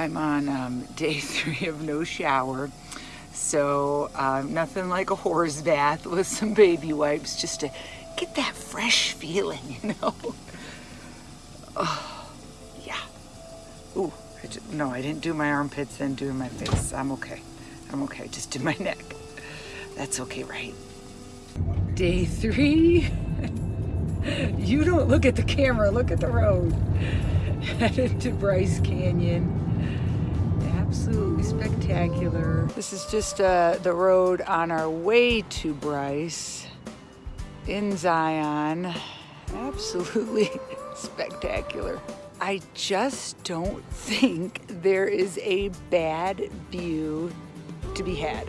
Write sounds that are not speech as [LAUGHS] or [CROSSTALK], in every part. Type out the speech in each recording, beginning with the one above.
I'm on um, [LAUGHS] day three of no shower. So um, nothing like a horse bath with some baby wipes just to get that fresh feeling, [LAUGHS] you know? Oh, yeah. Ooh, I just, no, I didn't do my armpits, then doing my face. I'm okay. I'm okay, just do my [LAUGHS] neck. That's okay, right? Day three. you don't look at the camera, look at the road. Headed to Bryce Canyon. Spectacular. This is just uh, the road on our way to Bryce in Zion. Absolutely [LAUGHS] spectacular. I just don't think there is a bad view to be had.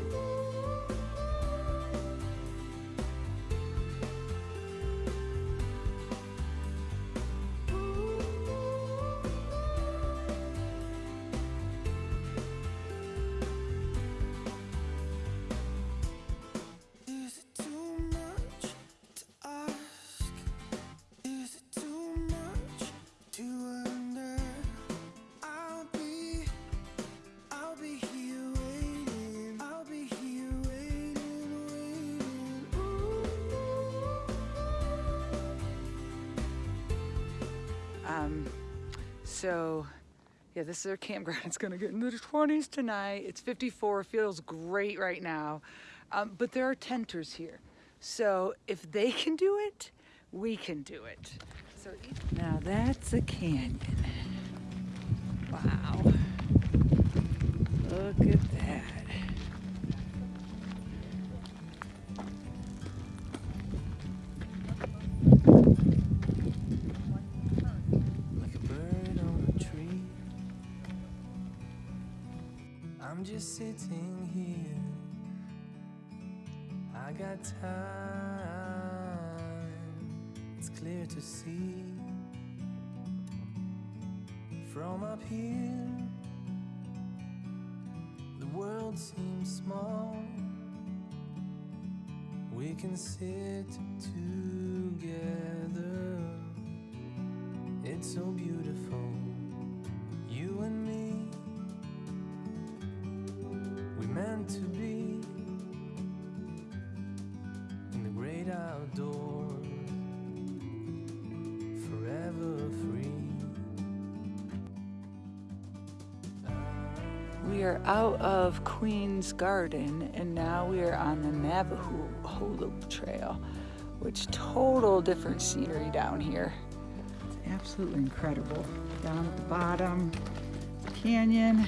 So yeah, this is our campground. [LAUGHS] It's gonna get into the 20s tonight. It's 54, feels great right now. Um, but there are tenters here. So if they can do it, we can do it. So now that's a canyon. Wow. Look at that. I'm just sitting here. I got time. It's clear to see from up here. The world seems small. We can sit together. It's so beautiful, We are out of Queen's Garden and now we are on the Navajo Loop Trail, which total different scenery down here. It's absolutely incredible. Down at the bottom, canyon.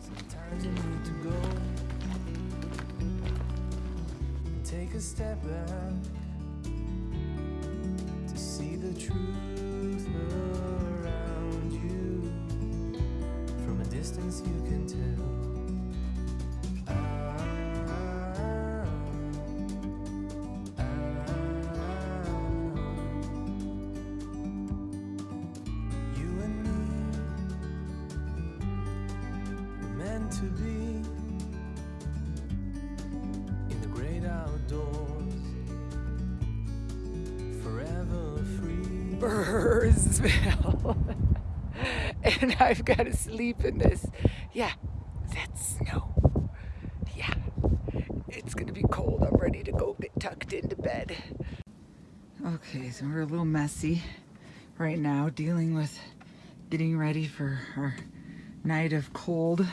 Sometimes you need to go take a step back to see the truth distance, you can tell. You and me were meant to be in the great outdoors, forever free. Burrsville. [LAUGHS] [LAUGHS] and I've got to sleep in this. Yeah, that's snow. Yeah, it's gonna be cold. I'm ready to go get tucked into bed. Okay, so we're a little messy right now, dealing with getting ready for our night of cold.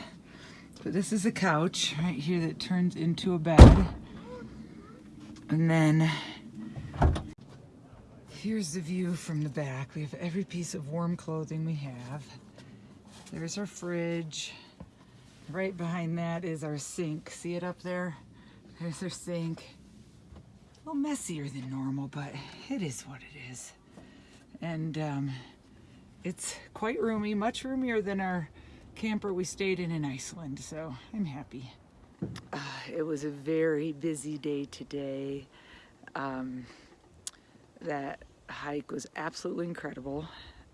But this is a couch right here that turns into a bed. And then Here's the view from the back. We have every piece of warm clothing we have. There's our fridge. Right behind that is our sink. See it up there? There's our sink. A little messier than normal, but it is what it is. And um, it's quite roomy, much roomier than our camper we stayed in in Iceland, so I'm happy. Uh, it was a very busy day today. Um, that hike was absolutely incredible.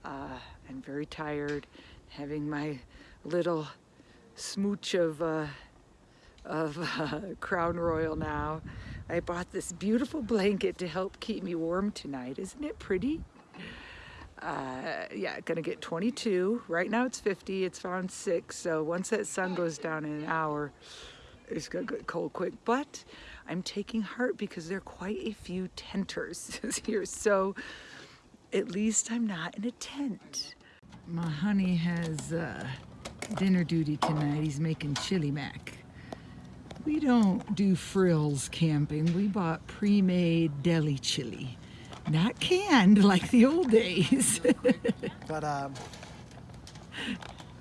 Uh, I'm very tired, having my little smooch of uh, of uh, [LAUGHS] Crown Royal now. I bought this beautiful blanket to help keep me warm tonight. Isn't it pretty? Uh, yeah, gonna get 22. Right now it's 50. It's around six. So once that sun goes down in an hour, it's gonna get cold quick. But I'm taking heart because there are quite a few tenters [LAUGHS] here. So at least I'm not in a tent. My honey has uh, dinner duty tonight. He's making chili mac. We don't do frills camping. We bought pre-made deli chili. Not canned [LAUGHS] like the old days. [LAUGHS] But um,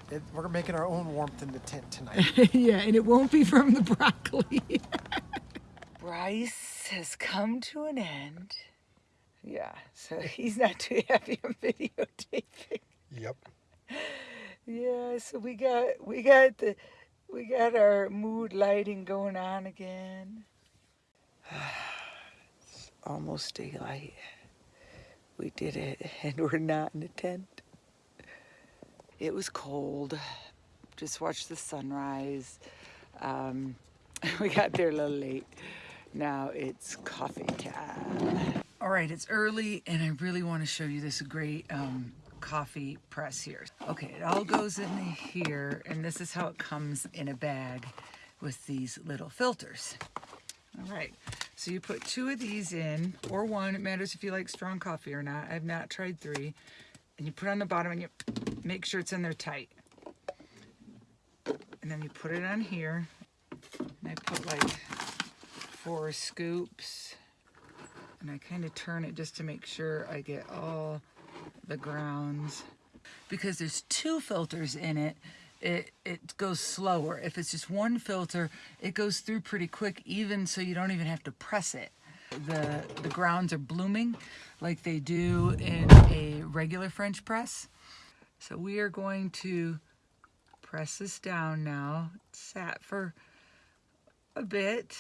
it, we're making our own warmth in the tent tonight. [LAUGHS] yeah, and it won't be from the broccoli. Bryce has come to an end. Yeah, so he's not too happy on videotaping. Yep. Yeah, so we got we got the we got our mood lighting going on again. [SIGHS] It's almost daylight. We did it [LAUGHS] and we're not in a tent. It was cold. Just watched the sunrise. Um, [LAUGHS] we got there a little late. Now it's coffee time. All right, it's early and I really want to show you this great um, coffee press here. Okay, it all goes in here and this is how it comes in a bag with these little filters. All right, so you put two of these in, or one, it matters if you like strong coffee or not. I've not tried three. And you put on the bottom and you make sure it's in there tight. And then you put it on here. And I put like four scoops. And I kind of turn it just to make sure I get all the grounds. Because there's two filters in it, it, it goes slower. If it's just one filter, it goes through pretty quick, even so you don't even have to press it. The, the grounds are blooming like they do in a regular French press. So we are going to press this down now. It sat for a bit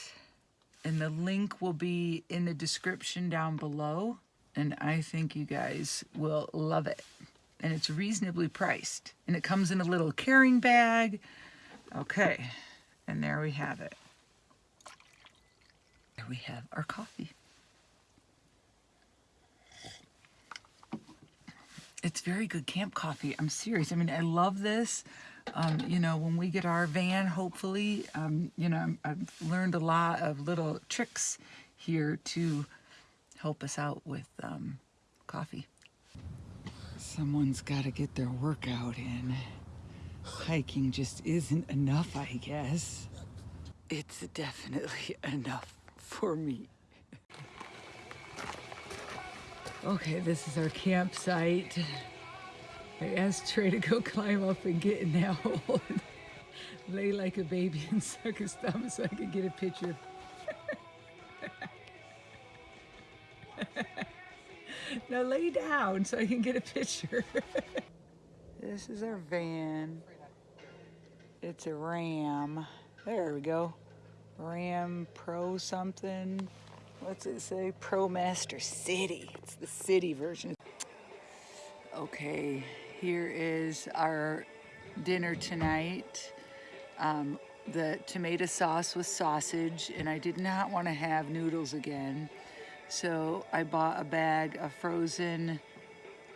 and the link will be in the description down below and I think you guys will love it. And it's reasonably priced and it comes in a little carrying bag. Okay and there we have it. There we have our coffee. It's very good camp coffee. I'm serious. I mean I love this. Um, you know when we get our van hopefully um, you know I've learned a lot of little tricks here to help us out with um, coffee Someone's got to get their workout in. Hiking just isn't enough, I guess. It's definitely [LAUGHS] enough for me. Okay, this is our campsite. I asked Trey to go [LAUGHS] climb up and get in that hole and lay like a baby and [LAUGHS] suck his thumb so I could get a picture. Now lay down so I can get a picture. [LAUGHS] this is our van. It's a Ram. There we go. Ram Pro something. What's it say? ProMaster City. It's the city version. Okay, here is our dinner tonight. Um, the tomato sauce with sausage, and I did not want to have noodles again. So I bought a bag of frozen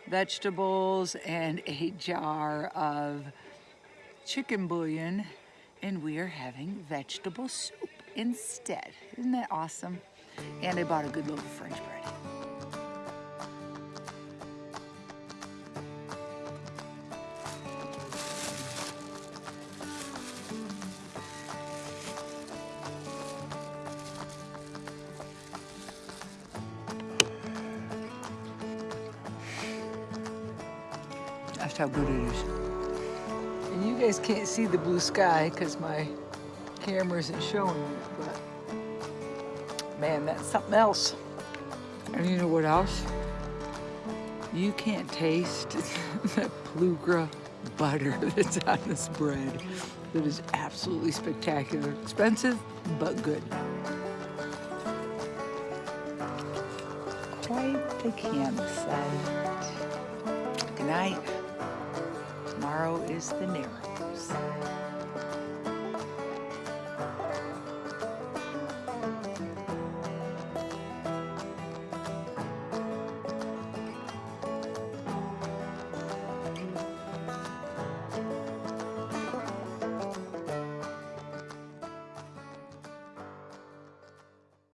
vegetables and a jar of chicken bouillon and we are having vegetable soup instead. Isn't that awesome? And I bought a good loaf of French bread. That's how good it is. And you guys can't see the blue sky because my camera isn't showing it, but man, that's something else. And you know what else? You can't taste [LAUGHS] the Plugra butter [LAUGHS] that's on this bread. That is absolutely spectacular. Expensive, but good. Quite the campsite. Good night. Tomorrow is the Narrows.